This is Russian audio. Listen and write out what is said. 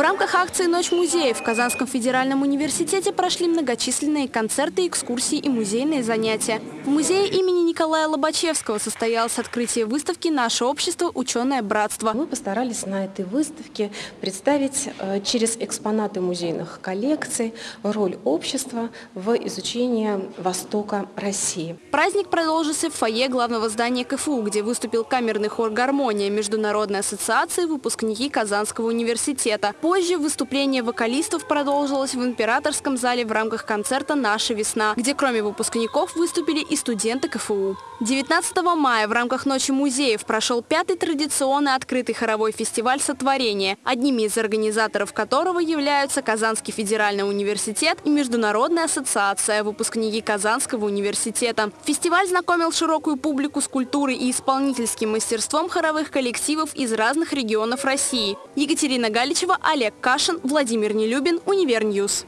рамках акции «Ночь музеев» в Казанском федеральном университете прошли многочисленные концерты, экскурсии и музейные занятия. В музее имени Николая Лобачевского состоялось открытие выставки «Наше общество. Ученое братство». Мы постарались на этой выставке представить э, через экспонаты музейных коллекций роль общества в изучении Востока России. Праздник продолжился в фойе главного здания КФУ, где выступил камерный хор «Гармония» Международной ассоциации выпускники Казанского университета. Позже выступление вокалистов продолжилось в императорском зале в рамках концерта «Наша весна», где кроме выпускников выступили и студенты КФУ. 19 мая в рамках Ночи музеев прошел пятый традиционный открытый хоровой фестиваль «Сотворение», одними из организаторов которого являются Казанский федеральный университет и Международная ассоциация выпускники Казанского университета. Фестиваль знакомил широкую публику с культурой и исполнительским мастерством хоровых коллективов из разных регионов России. Екатерина Галичева, Олег Кашин, Владимир Нелюбин, Univer News.